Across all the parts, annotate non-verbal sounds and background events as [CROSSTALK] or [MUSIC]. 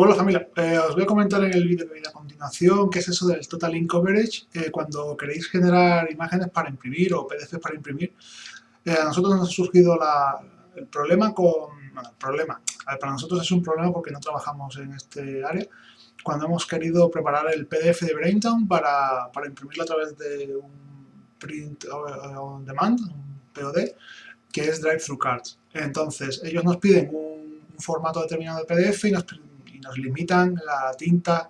Hola familia, eh, os voy a comentar en el vídeo que viene a continuación qué es eso del Total Ink Coverage eh, cuando queréis generar imágenes para imprimir o PDFs para imprimir. Eh, a nosotros nos ha surgido el problema con... Bueno, el problema, para nosotros es un problema porque no trabajamos en este área. Cuando hemos querido preparar el PDF de Braintown para, para imprimirlo a través de un print on demand, un POD, que es Drive-Thru Cards. Entonces, ellos nos piden un, formato determinado de PDF y nos limitan la tinta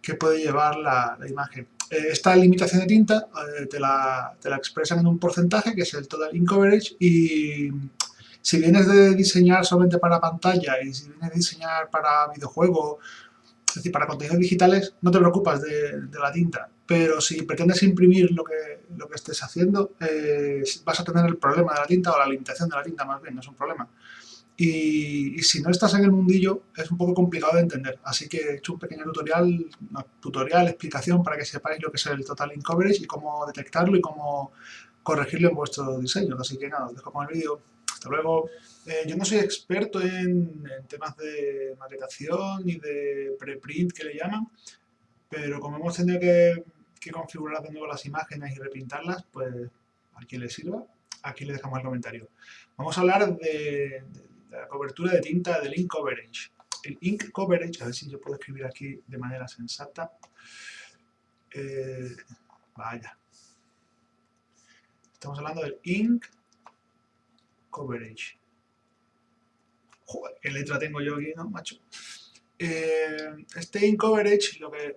que puede llevar la, imagen. Eh, esta limitación de tinta eh, te, la, expresan en un porcentaje, que es el total ink coverage, y si vienes de diseñar solamente para pantalla y si vienes de diseñar para videojuego, es decir, para contenidos digitales, no te preocupas de, la tinta. Pero si pretendes imprimir lo que, lo que estés haciendo, eh, vas a tener el problema de la tinta o la limitación de la tinta, más bien, no es un problema. Y, si no estás en el mundillo es un poco complicado de entender. Así que he hecho un pequeño tutorial, tutorial, explicación para que sepáis lo que es el Total Ink Coverage y cómo detectarlo y cómo corregirlo en vuestro diseño. Así que nada, os dejo con el vídeo. Hasta luego. Eh, yo no soy experto en, temas de maquetación ni de preprint que le llaman, pero como hemos tenido que, configurar de nuevo las imágenes y repintarlas, pues a quien le sirva, aquí le dejamos el comentario. Vamos a hablar de la cobertura de tinta del ink coverage. El ink coverage, a ver si yo puedo escribir aquí de manera sensata. Eh, vaya. Estamos hablando del ink coverage. Joder, qué letra tengo yo aquí, ¿no, macho? Eh, este ink coverage lo que,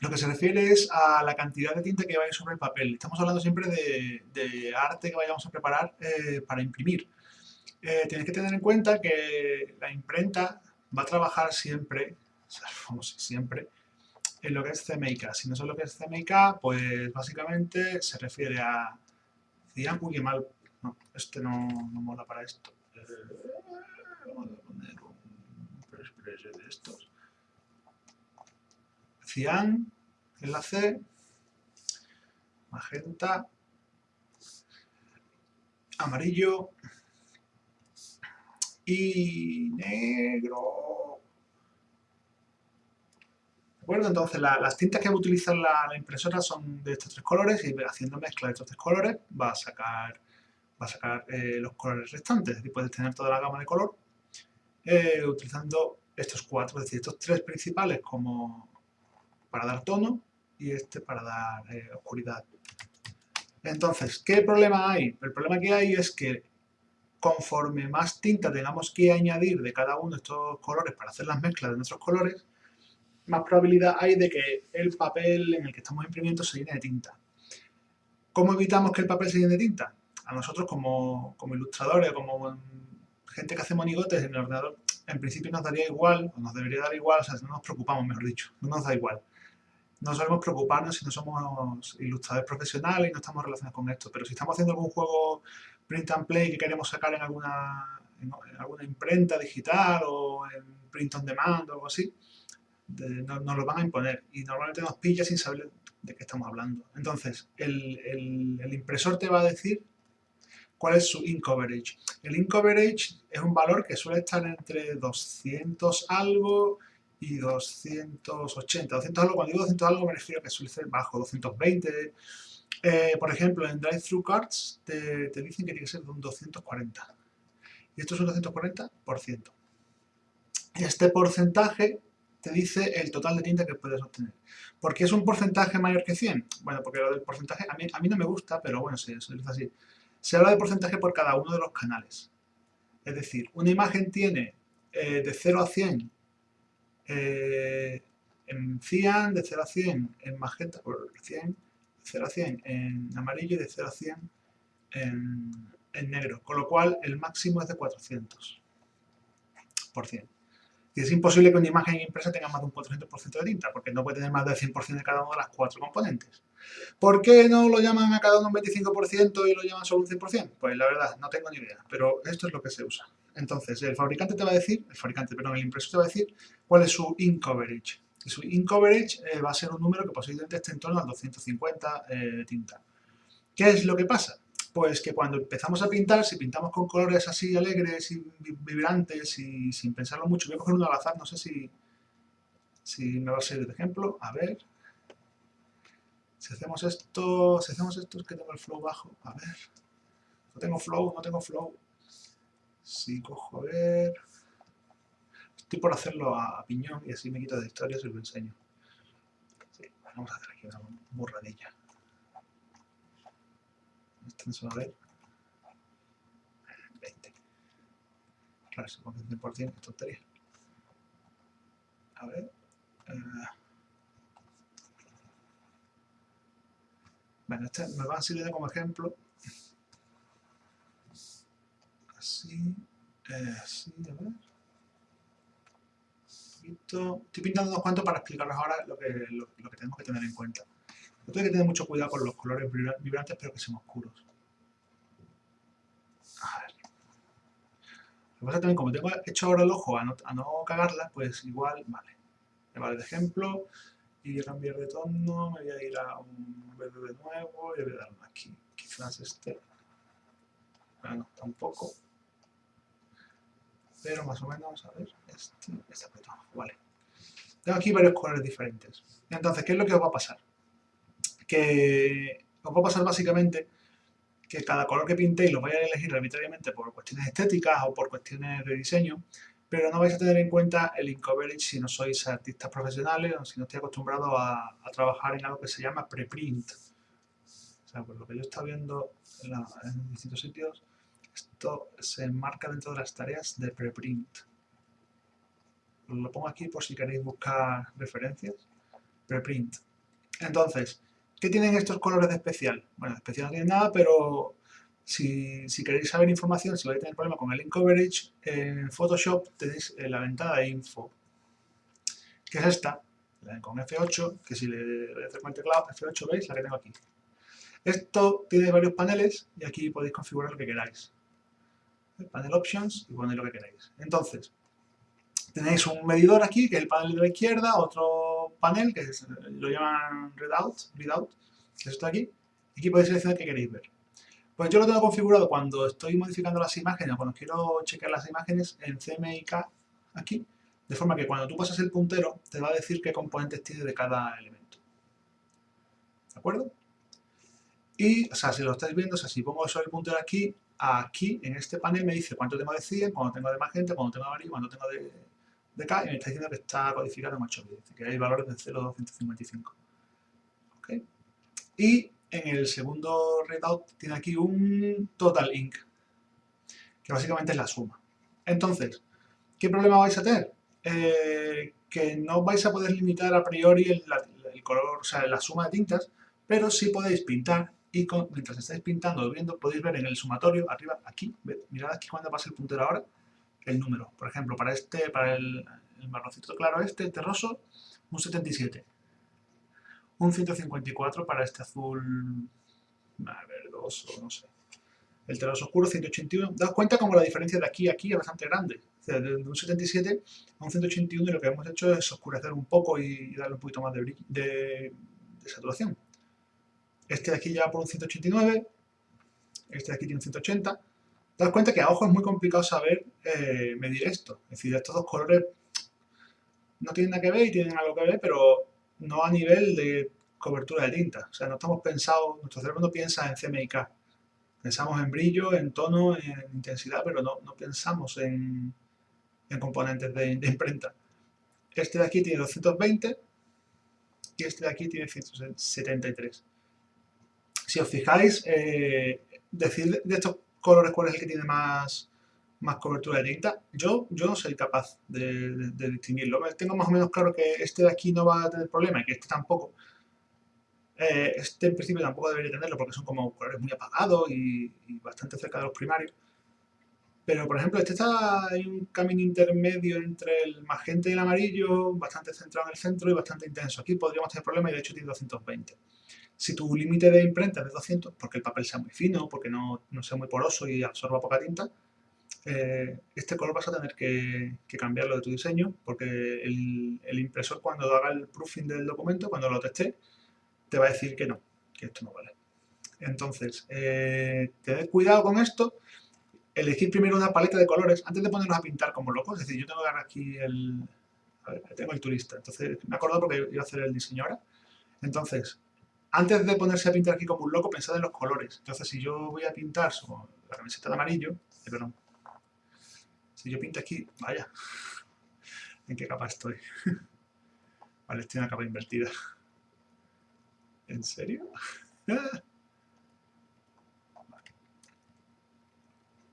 lo que se refiere es a la cantidad de tinta que vaya sobre el papel. Estamos hablando siempre de, arte que vayamos a preparar eh, para imprimir. Eh, tienes que tener en cuenta que la imprenta va a trabajar siempre, [LAUGHS] vamos, siempre, en lo que es CMYK. Si no sé lo que es CMYK, pues básicamente se refiere a cian, uy, mal, no, este no, no mola para esto. Vamos a poner un de estos. Cian, enlace, magenta, amarillo, y negro. ¿De acuerdo? Entonces las tintas que va a utilizar la, impresora son de estos tres colores y haciendo mezcla de estos tres colores va a sacar, va a sacar eh, los colores restantes. Es decir, puedes tener toda la gama de color eh, utilizando estos cuatro, es decir, estos tres principales como para dar tono y este para dar eh, oscuridad. Entonces, ¿qué problema hay? El problema que hay es que conforme más tinta tengamos que añadir de cada uno de estos colores para hacer las mezclas de nuestros colores, más probabilidad hay de que el papel en el que estamos imprimiendo se llene de tinta. ¿Cómo evitamos que el papel se llene de tinta? A nosotros como, como ilustradores, como gente que hace monigotes en el ordenador, en principio nos daría igual, o nos debería dar igual, o sea, no nos preocupamos, mejor dicho, no nos da igual. No solemos preocuparnos si no somos ilustradores profesionales y no estamos relacionados con esto, pero si estamos haciendo algún juego print and play que queremos sacar en alguna, en, alguna imprenta digital o en print on demand o algo así, nos, lo van a imponer y normalmente nos pilla sin saber de qué estamos hablando. Entonces, el, el, impresor te va a decir cuál es su ink coverage. El ink coverage es un valor que suele estar entre 200 algo y 280. 200 algo, cuando digo 200 algo me refiero a que suele ser bajo, 220, eh, por ejemplo, en Drive-Thru Cards te, dicen que tiene que ser de un 240. Y esto es un 240%. Este porcentaje te dice el total de tinta que puedes obtener. ¿Por qué es un porcentaje mayor que 100? Bueno, porque lo del porcentaje a mí, no me gusta, pero bueno, se, se dice así. Se habla de porcentaje por cada uno de los canales. Es decir, una imagen tiene eh, de 0 a 100 eh, en cian, de 0 a 100 en magenta por 100, 0 a 100 en amarillo y de 0 a 100 en, negro, con lo cual el máximo es de 400 Y es imposible que una imagen impresa tenga más de un 400% de tinta, porque no puede tener más del 100% de cada una de las cuatro componentes. ¿Por qué no lo llaman a cada uno un 25% y lo llaman solo un 100%? Pues la verdad, no tengo ni idea, pero esto es lo que se usa. Entonces, el fabricante te va a decir, el fabricante, perdón, el impresor te va a decir cuál es su ink coverage su in coverage eh, va a ser un número que posiblemente esté en torno al 250 eh, de tinta. ¿Qué es lo que pasa? pues que cuando empezamos a pintar, si pintamos con colores así alegres y vibrantes y sin pensarlo mucho, voy a coger uno al azar, no sé si, si me va a servir de ejemplo, a ver, si hacemos esto, si hacemos esto es que tengo el flow bajo, a ver, no tengo flow, no tengo flow, si cojo a ver, estoy por hacerlo a, piñón y así me quito de historias y lo enseño, vamos a hacer aquí una burradilla. Extenso a ver. 20 claro, se pone 100% es tontería. A ver eh, bueno, este me va a servir como ejemplo así así, a ver estoy pintando unos cuantos para explicaros ahora lo que, lo, que tenemos que tener en cuenta hay que tener mucho cuidado con los colores vibrantes, pero que sean oscuros. A ver. Lo también, como tengo hecho ahora el ojo a no, a cagarla, pues igual, vale. Me vale de ejemplo, y cambiar de tono, me voy a ir a un verde de nuevo, y voy a dar aquí. Quizás este. Bueno, tampoco. Pero más o menos, a ver, este, este vale. Tengo aquí varios colores diferentes. Entonces, ¿qué es lo que os va a pasar? que os va a pasar básicamente que cada color que pintéis lo vais a elegir arbitrariamente por cuestiones estéticas o por cuestiones de diseño, pero no vais a tener en cuenta el coverage si no sois artistas profesionales o si no estáis acostumbrados a, trabajar en algo que se llama preprint. O sea, por lo que yo estaba viendo en, en distintos sitios, esto se enmarca dentro de las tareas de preprint. Lo pongo aquí por si queréis buscar referencias. Preprint. Entonces, ¿Qué tienen estos colores de especial? Bueno, de especial no tienen nada, pero si, queréis saber información, si vais a tener problema con el ink coverage, en Photoshop tenéis la ventana de info, que es esta, con F8, que si le doy a hacer con el teclado, F8, ¿veis? La que tengo aquí. Esto tiene varios paneles y aquí podéis configurar lo que queráis. El panel Options y ponéis lo que queráis. Entonces, tenéis un medidor aquí, que es el panel de la izquierda, otro panel, que lo llaman readout, readout, que es esto aquí, y aquí podéis seleccionar qué queréis ver. Pues yo lo tengo configurado cuando estoy modificando las imágenes, cuando quiero chequear las imágenes en CMYK, aquí, de forma que cuando tú pasas el puntero, te va a decir qué componentes tiene de cada elemento. ¿De acuerdo? Y, o sea, si lo estáis viendo, o sea, si pongo eso el puntero aquí, aquí, en este panel me dice cuánto tengo de 100, cuánto tengo de magenta, cuánto tengo de amarillo, cuánto tengo de, de K y me está diciendo que está codificado en 8 bits, que hay valores de 0 a 255. Y en el segundo readout tiene aquí un total ink, que básicamente es la suma. Entonces, ¿qué problema vais a tener? Eh, que no vais a poder limitar a priori el, color, o sea, la suma de tintas, pero sí podéis pintar y mientras estáis pintando o viendo, podéis ver en el sumatorio, arriba, aquí, mirad aquí cuando pasa el puntero ahora, el número. Por ejemplo, para este, para el, el marroncito claro este, terroso, un 77. Un 154 para este azul verdoso, no sé. El terroso oscuro, 181. Daos cuenta como la diferencia de aquí a aquí es bastante grande. de un 77 a un 181 y lo que hemos hecho es oscurecer un poco y darle un poquito más de, saturación. Este de aquí ya por un 189, este de aquí tiene un 180, das cuenta que a ojo es muy complicado saber eh, medir esto. Es decir, estos dos colores no tienen nada que ver y tienen algo que ver, pero no a nivel de cobertura de tinta. O sea, no estamos pensados, nuestro cerebro no piensa en CMYK. Pensamos en brillo, en tono, en intensidad, pero no, no pensamos en, componentes de, imprenta. Este de aquí tiene 220 y este de aquí tiene 173. Si os fijáis, eh, decir de estos colores cuál es el que tiene más, más cobertura de tinta. Yo, yo no soy capaz de, distinguirlo. Tengo más o menos claro que este de aquí no va a tener problema y que este tampoco. Eh, este en principio tampoco debería tenerlo porque son como colores muy apagados y, bastante cerca de los primarios. Pero, por ejemplo, este está en un camino intermedio entre el magenta y el amarillo, bastante centrado en el centro y bastante intenso. Aquí podríamos tener problemas y de hecho tiene 220. Si tu límite de imprenta es de 200, porque el papel sea muy fino, porque no, sea muy poroso y absorba poca tinta, eh, este color vas a tener que, cambiarlo de tu diseño, porque el, impresor cuando haga el proofing del documento, cuando lo teste, te va a decir que no, que esto no vale. Entonces, eh, tened cuidado con esto, elegir primero una paleta de colores antes de ponernos a pintar como locos. Es decir, yo tengo que aquí el... A ver, tengo el turista. Entonces, me acuerdo porque iba a hacer el diseño ahora. Entonces, antes de ponerse a pintar aquí como un loco, pensad en los colores. Entonces, si yo voy a pintar la camiseta de amarillo, eh, perdón, si yo pinto aquí, vaya, [LAUGHS] ¿en qué capa estoy? [LAUGHS] vale, estoy en una capa invertida. ¿En serio? [LAUGHS]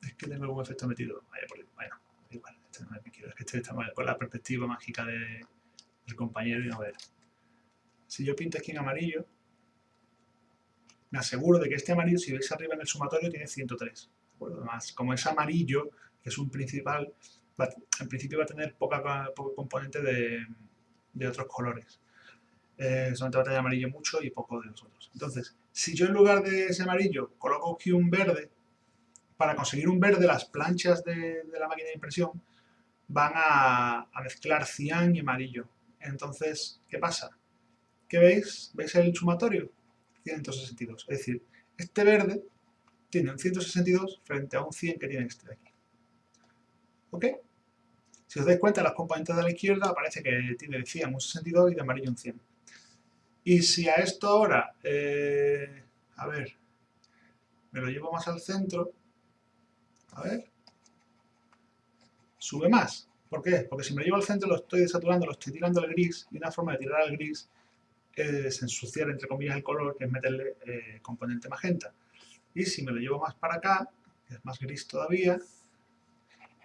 es que tengo algún efecto metido. Vaya, por, bueno, igual, este no es que quiero, es que este está mal, con la perspectiva mágica de, del compañero y no ver. Si yo pinto aquí en amarillo, me aseguro de que este amarillo, si veis arriba en el sumatorio, tiene 103. Además, como es amarillo, que es un principal, en principio va a tener poca, poco componente de, de otros colores. Eh, solamente va a tener amarillo mucho y poco de los otros. Entonces, si yo en lugar de ese amarillo coloco aquí un verde, para conseguir un verde las planchas de, la máquina de impresión van a, mezclar cian y amarillo. Entonces, ¿qué pasa? ¿Qué veis? ¿Veis el sumatorio? 162. Es decir, este verde tiene un 162 frente a un 100 que tiene este de aquí. ¿Ok? Si os dais cuenta, las componentes de la izquierda aparece que tiene de 100 un 62 y de amarillo un 100. Y si a esto ahora, eh, a ver, me lo llevo más al centro, a ver, sube más. ¿Por qué? Porque si me lo llevo al centro lo estoy desaturando, lo estoy tirando al gris, y una forma de tirar al gris es ensuciar, entre comillas, el color, que es meterle eh, componente magenta. Y si me lo llevo más para acá, que es más gris todavía,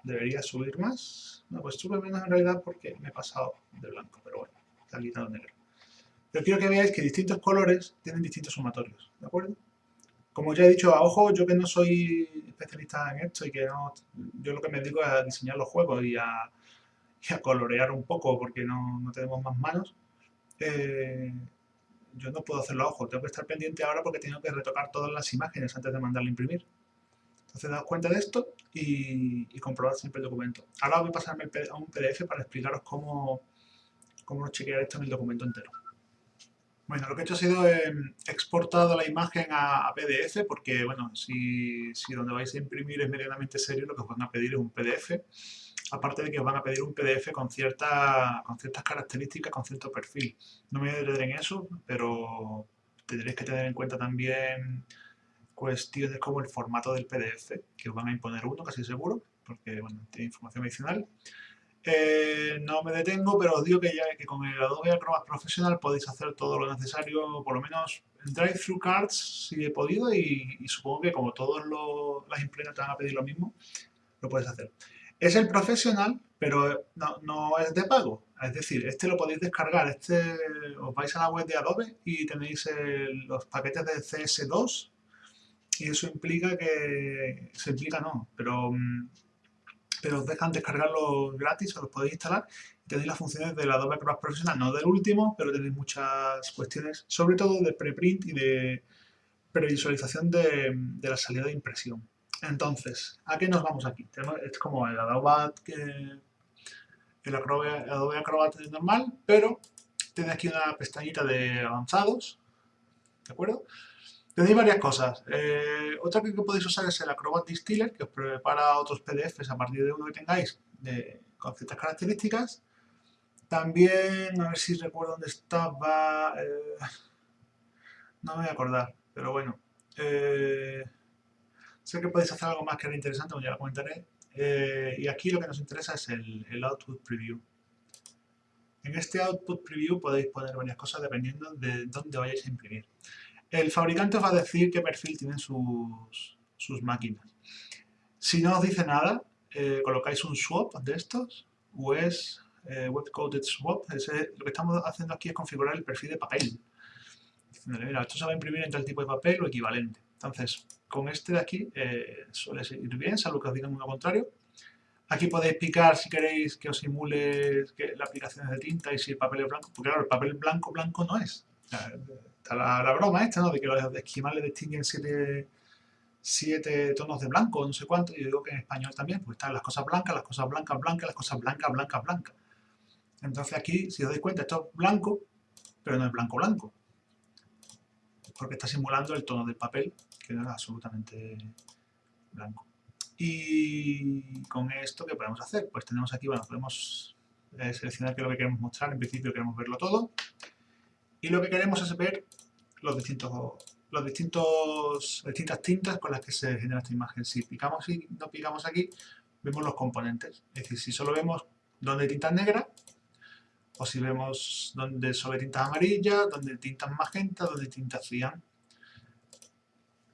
debería subir más. No, pues sube menos en realidad porque me he pasado de blanco, pero bueno, está quitado negro. Pero quiero que veáis que distintos colores tienen distintos sumatorios, ¿de acuerdo? Como ya he dicho, a ojo, yo que no soy especialista en esto y que no, yo lo que me dedico es a diseñar los juegos y a, colorear un poco porque no, no tenemos más manos, eh, yo no puedo hacerlo a ojo, tengo que estar pendiente ahora porque tengo que retocar todas las imágenes antes de mandarle a imprimir. Entonces, daos cuenta de esto y, y comprobad siempre el documento. Ahora voy a pasarme a un PDF para explicaros cómo, cómo chequear esto en el documento entero. Bueno, lo que he hecho ha sido eh, exportado la imagen a, PDF porque, bueno, si, si, donde vais a imprimir es medianamente serio, lo que os van a pedir es un PDF. Aparte de que os van a pedir un PDF con, cierta, con ciertas características, con cierto perfil. No me detener en eso, pero tendréis que tener en cuenta también cuestiones como el formato del PDF, que os van a imponer uno, casi seguro, porque, bueno, tiene información adicional. Eh, no me detengo, pero os digo que ya que con el Adobe Acrobat Professional podéis hacer todo lo necesario, por lo menos en Drive-Thru Cards si he podido y, supongo que como todas las imprentas te van a pedir lo mismo, lo puedes hacer. Es el Professional, pero no, es de pago. Es decir, este lo podéis descargar. Este os vais a la web de Adobe y tenéis los paquetes de CS2 y eso implica que... Se implica no, pero mm, pero os dejan descargarlo gratis, os lo podéis instalar tenéis las funciones del Adobe Acrobat Professional, no del último, pero tenéis muchas cuestiones, sobre todo de preprint y de previsualización de, de la salida de impresión. Entonces, ¿a qué nos vamos aquí? es como el Adobe, el Adobe Acrobat normal, pero tenéis aquí una pestañita de avanzados, ¿de acuerdo? Tenéis varias cosas. Eh, otra que podéis usar es el Acrobat Distiller, que os prepara otros PDFs a partir de uno que tengáis con ciertas características. También, a ver si recuerdo dónde estaba... Eh, no me voy a acordar, pero bueno. Eh, sé que podéis hacer algo más que era interesante, ya lo comentaré. y aquí lo que nos interesa es el Output Preview. En este Output Preview podéis poner varias cosas dependiendo de dónde vayáis a imprimir. El fabricante os va a decir qué perfil tienen sus, sus máquinas. Si no os dice nada, eh, colocáis un swap de estos, es eh, web coded swap. lo que estamos haciendo aquí es configurar el perfil de papel. Diciéndole, mira, esto se va a imprimir en tal tipo de papel o equivalente. Entonces, con este de aquí eh, suele ir bien, salvo que os digan lo contrario. Aquí podéis picar si queréis que os simule que la aplicación es de tinta y si el papel es blanco, porque claro, el papel blanco blanco no es está la, broma esta, ¿no? De que los esquimales distinguen siete, siete tonos de blanco, no sé cuánto, yo digo que en español también, pues están las cosas blancas, las cosas blancas, blancas, las cosas blancas, blancas, blancas. Entonces aquí, si os dais cuenta, esto es blanco, pero no es blanco blanco. porque está simulando el tono del papel, que no es absolutamente blanco. Y con esto, ¿qué podemos hacer? Pues tenemos aquí, bueno, podemos eh, seleccionar qué es lo que queremos mostrar, en principio queremos verlo todo, y lo que queremos es ver los distintos, los distintos, distintas tintas con las que se genera esta imagen. Si picamos y no picamos aquí, vemos los componentes. Es decir, si solo vemos donde hay tinta negra, o si vemos donde solo hay tintas amarillas, donde hay tintas magenta, donde hay tintas cian.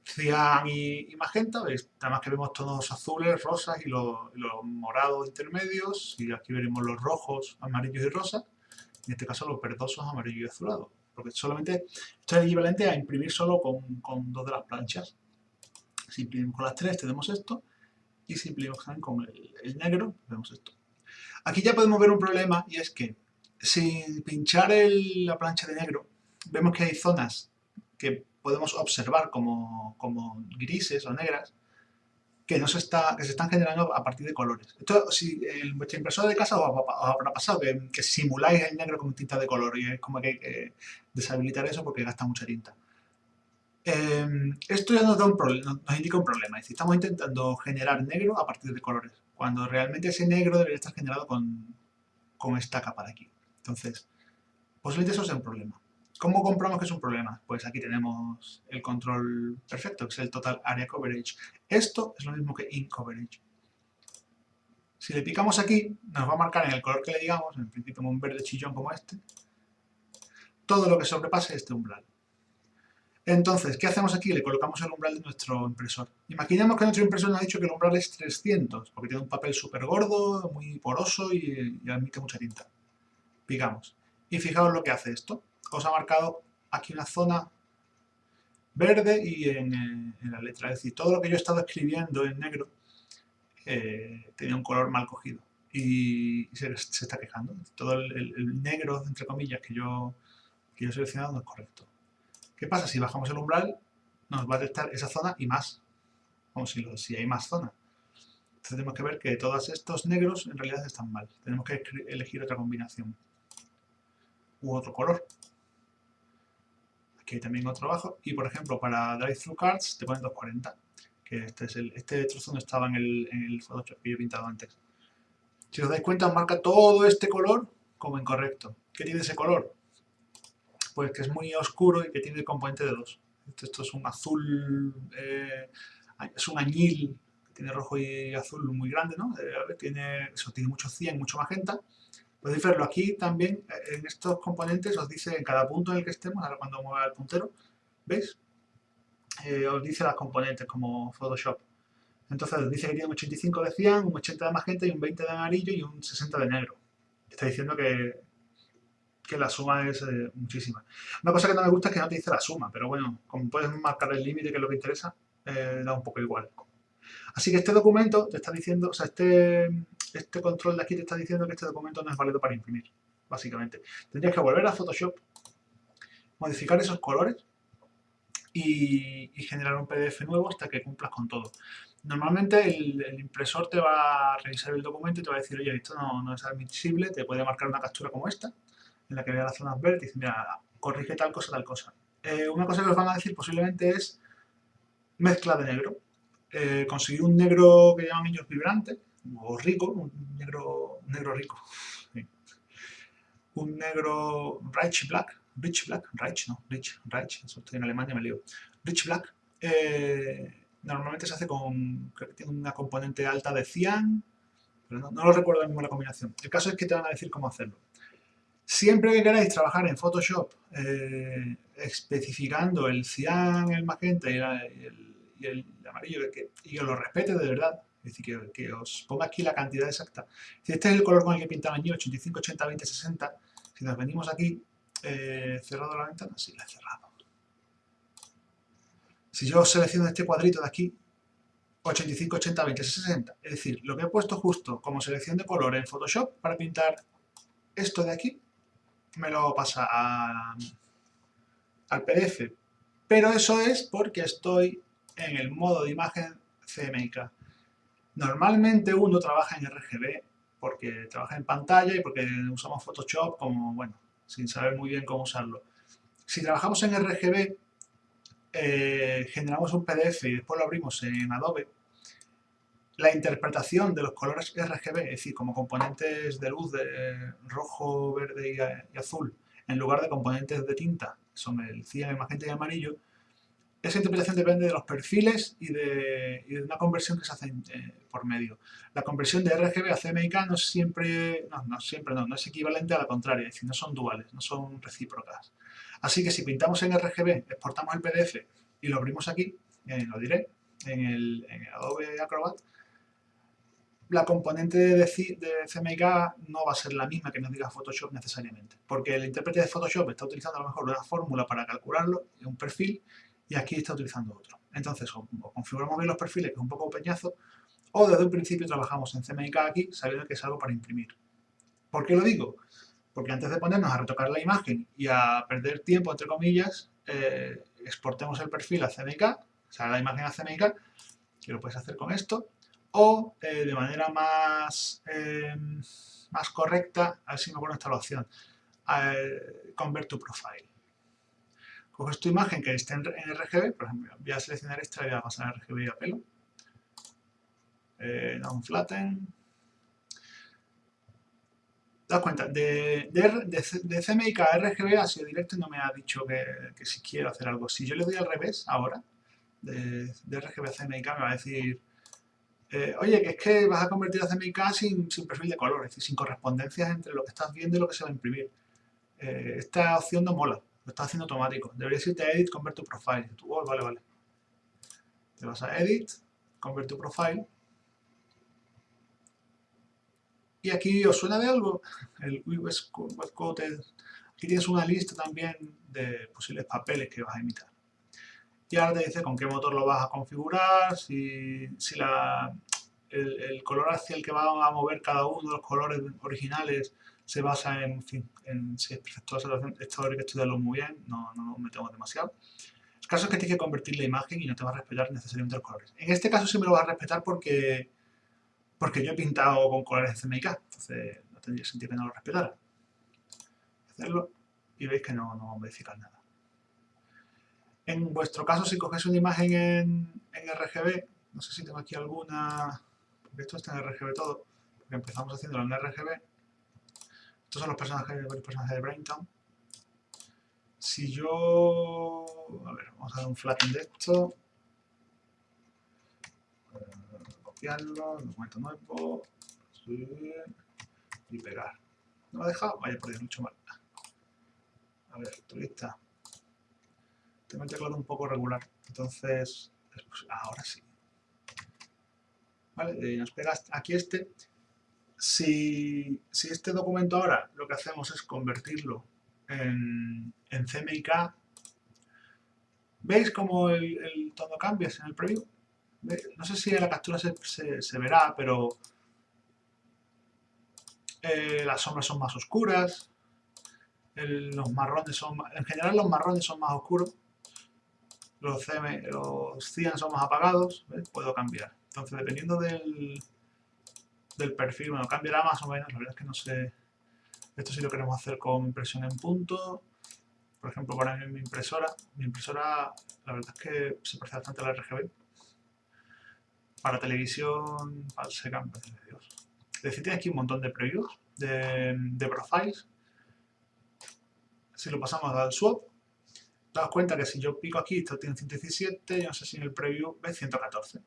Cian y, magenta, además que vemos tonos azules, rosas y los, morados intermedios, y aquí veremos los rojos, amarillos y rosas, en este caso los verdosos, amarillos y azulados, porque solamente esto es equivalente a imprimir solo con, dos de las planchas. Si imprimimos con las tres tenemos esto, y si imprimimos con el, negro, vemos esto. Aquí ya podemos ver un problema, y es que sin pinchar la plancha de negro, vemos que hay zonas que podemos observar como, grises o negras que, no se está, que se están generando a partir de colores. Esto, si en vuestra impresora de casa os, habrá pasado que, simuláis el negro con tinta de color y es como que hay que deshabilitar eso porque gasta mucha tinta. Em, esto ya nos, da un nos indica un problema, es decir, estamos intentando generar negro a partir de colores, cuando realmente ese negro debería estar generado con, con esta capa de aquí. Entonces, posiblemente eso sea un problema. ¿Cómo comprobamos que es un problema? Pues aquí tenemos el control perfecto, que es el Total Area Coverage. Esto es lo mismo que In Coverage. Si le picamos aquí, nos va a marcar en el color que le digamos, en principio un verde chillón como este, todo lo que sobrepase este umbral. Entonces, ¿qué hacemos aquí? Le colocamos el umbral de nuestro impresor. Imaginemos que nuestro impresor nos ha dicho que el umbral es 300, porque tiene un papel súper gordo, muy poroso y, y admite mucha tinta picamos. Y fijaos lo que hace esto. Os ha marcado aquí una zona verde y en, la letra. Es decir, todo lo que yo he estado escribiendo en negro eh, tenía un color mal cogido. Y se, está quejando. Todo el, negro, entre comillas, que yo, que yo he seleccionado no es correcto. ¿Qué pasa? Si bajamos el umbral, nos va a detectar esa zona y más. Como si, si hay más zonas. Entonces tenemos que ver que todos estos negros en realidad están mal. Tenemos que elegir otra combinación u otro color. Hay también otro abajo. Y por ejemplo, para Drive-Thru Cards te ponen 240. Que este, es el, este trozo no estaba en el, Photoshop que yo he pintado antes. Si os dais cuenta, marca todo este color como incorrecto. ¿Qué tiene ese color? Pues que es muy oscuro y que tiene el componente de 2. Esto, es un azul, eh, es un añil, tiene rojo y azul muy grande, ¿no? Eh, tiene, eso tiene mucho cien, mucho magenta. Podéis verlo aquí también, eh, en estos componentes os dice en cada punto en el que estemos, ahora cuando mueva el puntero, ¿veis? Eh, os dice las componentes como Photoshop. Entonces os dice que tiene un 85 de cian, un 80 de magenta y un 20 de amarillo y un 60 de negro. Está diciendo que, que la suma es eh, muchísima. Una cosa que no me gusta es que no te dice la suma, pero bueno, como puedes marcar el límite, que es lo que interesa, da un poco igual. Así que este documento te está diciendo, o sea, este, este control de aquí te está diciendo que este documento no es válido para imprimir, básicamente. Tendrías que volver a Photoshop, modificar esos colores y, generar un PDF nuevo hasta que cumplas con todo. Normalmente el, impresor te va a revisar el documento y te va a decir, oye, esto no, es admisible, te puede marcar una captura como esta, en la que vea las zonas verdes y dice, mira, corrige tal cosa, tal cosa. Eh, una cosa que os van a decir posiblemente es mezcla de negro. Eh, conseguir un negro que llaman ellos vibrante, o rico, un negro, negro rico. Un negro rich black, rich black, no, rich, rich, eso estoy en Alemania, me lío. Rich black, eh, normalmente se hace con, que tiene una componente alta de cian, pero no, lo recuerdo mismo la combinación. El caso es que te van a decir cómo hacerlo. Siempre que queráis trabajar en Photoshop eh, especificando el cian, el magenta y, el, amarillo, y que lo respete de verdad, es decir, que, os ponga aquí la cantidad exacta. Si este es el color con el que pintaban allí, 85, 80, 20, 60, si nos venimos aquí, eh, cerrado la ventana, sí, la he cerrado. Si yo selecciono este cuadrito de aquí, 85, 80, 20, 60, es decir, lo que he puesto justo como selección de color en Photoshop para pintar esto de aquí, me lo pasa al PDF. Pero eso es porque estoy en el modo de imagen CMYK. Normalmente uno trabaja en RGB porque trabaja en pantalla y porque usamos Photoshop como, bueno, sin saber muy bien cómo usarlo. Si trabajamos en RGB, eh, generamos un PDF y después lo abrimos en Adobe, la interpretación de los colores RGB, es decir, como componentes de luz de rojo, verde y, azul, en lugar de componentes de tinta, son el cian, el magenta y el amarillo, esa interpretación depende de los perfiles y de, una conversión que se hace eh, por medio. La conversión de RGB a CMYK no siempre, no, no siempre no, no es equivalente a la contraria, es decir, no son duales, no son recíprocas. Así que si pintamos en RGB, exportamos el PDF y lo abrimos aquí, eh, lo diré, en el, Adobe Acrobat, la componente de, de CMYK no va a ser la misma que nos diga Photoshop necesariamente, porque el intérprete de Photoshop está utilizando a lo mejor una fórmula para calcularlo, un perfil, y aquí está utilizando otro. Entonces, o, configuramos bien los perfiles, que es un poco peñazo, o desde un principio trabajamos en CMYK aquí, sabiendo que es algo para imprimir. ¿Por qué lo digo? Porque antes de ponernos a retocar la imagen y a perder tiempo, entre comillas, eh, exportemos el perfil a CMYK, o sea, la imagen a CMYK, que lo puedes hacer con esto, o eh, de manera más, em, más correcta, a ver si me acuerdo esta opción, eh, Convert to Profile. Coges tu imagen que esté en, RGB, por ejemplo, voy a seleccionar esta y voy a pasar a RGB a pelo. Eh, down flatten. ¿Te das cuenta? De, de, CMYK a RGB ha sido directo y no me ha dicho que, si quiero hacer algo. Si yo le doy al revés ahora, de, RGB a CMYK, me va a decir eh, oye, que es que vas a convertir a CMYK sin, sin perfil de color, es decir, sin correspondencias entre lo que estás viendo y lo que se va a imprimir. Eh, esta opción no mola lo está haciendo automático. Deberías irte a Edit, Convert to Profile. Tú, oh, vale, vale. Te vas a Edit, Convert to Profile. Y aquí os suena de algo, el US Code. Aquí tienes una lista también de posibles papeles que vas a imitar. Y ahora te dice con qué motor lo vas a configurar, si, si la, el, el, color hacia el que va a mover cada uno de los colores originales se basa en, en si es perfecto esto habría que estudiarlo muy bien, no, no metemos demasiado. El caso es que tienes que convertir la imagen y no te va a respetar necesariamente los colores. En este caso sí me lo va a respetar porque, porque yo he pintado con colores de CMYK, entonces no tendría sentido que no lo respetara. Hacerlo y veis que no, no va a modificar nada. En vuestro caso, si cogéis una imagen en, en RGB, no sé si tengo aquí alguna, porque esto está en RGB todo, porque empezamos haciéndolo en RGB, estos son los personajes, varios personajes de Braintown. Si yo... A ver, vamos a dar un flatten de esto. Eh, copiarlo, documento nuevo. Subir y pegar. ¿No me ha dejado? Vaya, por Dios, mucho mal. A ver, turista. Tengo el teclado un poco regular. Entonces, ahora sí. Vale, y nos pega aquí este si, este documento ahora lo que hacemos es convertirlo en, en CMYK, ¿veis cómo el, todo cambia en el preview? No sé si en la captura se, verá, pero eh, las sombras son más oscuras, los marrones son, en general los marrones son más oscuros, los, CM, cian son más apagados, puedo cambiar. Entonces, dependiendo del, del perfil, bueno, cambiará más o menos, la verdad es que no sé, esto sí lo queremos hacer con impresión en punto, por ejemplo, para mi impresora, mi impresora, la verdad es que se parece bastante a la RGB, para televisión, se cambia, Dios. Es decir, tiene aquí un montón de previews, de, de profiles, si lo pasamos al swap, daos cuenta que si yo pico aquí, esto tiene 117, yo no sé si en el preview ve 114.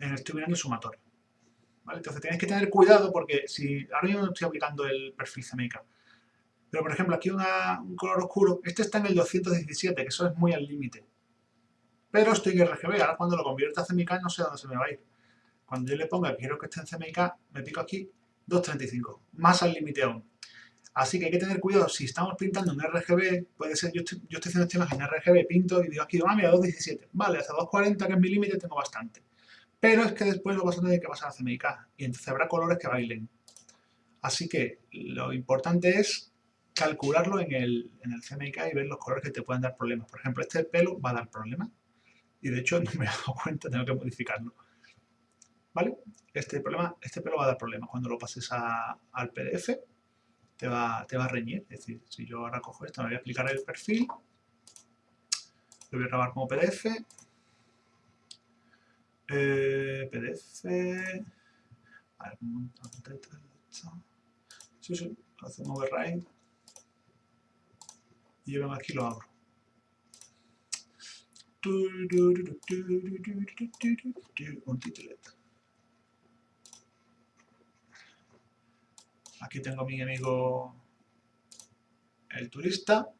En estoy mirando el sumatorio. Entonces tenéis que tener cuidado porque si ahora mismo estoy aplicando el perfil CMYK, pero por ejemplo aquí un color oscuro, este está en el 217, que eso es muy al límite. Pero estoy en RGB, ahora cuando lo convierta a CMYK no sé dónde se me va a ir. Cuando yo le ponga quiero que esté en CMYK, me pico aquí 235, más al límite aún. Así que hay que tener cuidado, si estamos pintando en RGB, puede ser, yo estoy, yo estoy haciendo esta imagen en RGB, pinto y digo aquí, ah, mira, 217, vale, hasta 240 que es mi límite tengo bastante pero es que después lo vas a tener que pasar a CMYK y entonces habrá colores que bailen. Así que lo importante es calcularlo en el, en el CMYK y ver los colores que te pueden dar problemas. Por ejemplo, este pelo va a dar problemas y de hecho [LAUGHS] no me he dado cuenta, tengo que modificarlo. ¿Vale? Este, problema, este pelo va a dar problemas. Cuando lo pases al PDF te va, te va a reñir. Es decir, si yo ahora cojo esto, me voy a aplicar el perfil, lo voy a grabar como PDF. Eh, PDF. Sí, sí, hacemos override. Y yo vengo aquí lo abro. Un titlet. Aquí tengo mi amigo el turista.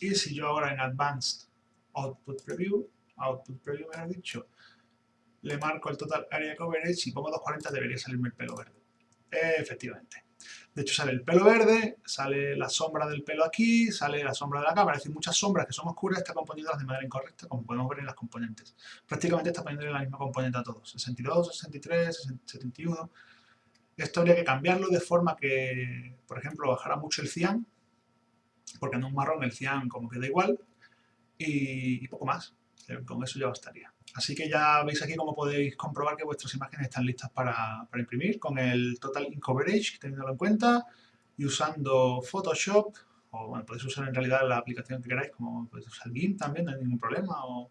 Y si yo ahora en Advanced Output Preview, Output Preview me ha dicho, le marco el Total Area Coverage y pongo 240 debería salirme el pelo verde. efectivamente. De hecho sale el pelo verde, sale la sombra del pelo aquí, sale la sombra de la cámara, es muchas sombras que son oscuras están componiéndolas de manera incorrecta, como podemos ver en las componentes. Prácticamente está poniendo la misma componente a todos, 62, 63, 71. Esto habría que cambiarlo de forma que, por ejemplo, bajara mucho el cian, porque en un marrón el cian como queda igual, y, poco más. Con eso ya bastaría. Así que ya veis aquí cómo podéis comprobar que vuestras imágenes están listas para, imprimir con el Total Ink Coverage, teniéndolo en cuenta, y usando Photoshop, o bueno, podéis usar en realidad la aplicación que queráis, como podéis usar GIMP también, no hay ningún problema, o,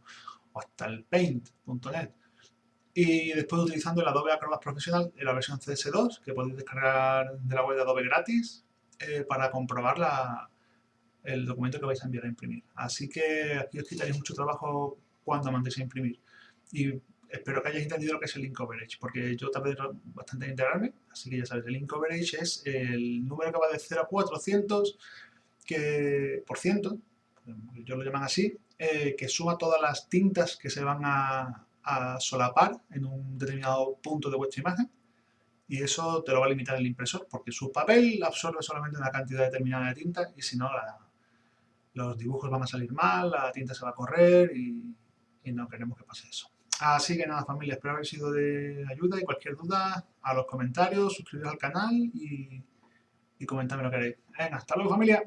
hasta el Paint.net. Y después utilizando el Adobe Acrobat Professional en la versión CS2, que podéis descargar de la web de Adobe gratis, eh, para comprobar el documento que vais a enviar a imprimir. Así que aquí os quitaréis mucho trabajo cuando mandéis a imprimir. Y espero que hayáis entendido lo que es el link coverage, porque yo tardé bastante en integrarme, así que ya sabéis, el link coverage es el número que va de 0 a 400 que, por ciento, yo lo llaman así, eh, que suma todas las tintas que se van a, a solapar en un determinado punto de vuestra imagen y eso te lo va a limitar el impresor porque su papel absorbe solamente una cantidad determinada de tinta y si no los dibujos van a salir mal, la tinta se va a correr y, no queremos que pase eso. Así que nada familia, espero haber sido de ayuda y cualquier duda a los comentarios, suscribiros al canal y, y comentadme lo que queréis. Venga, hasta luego familia.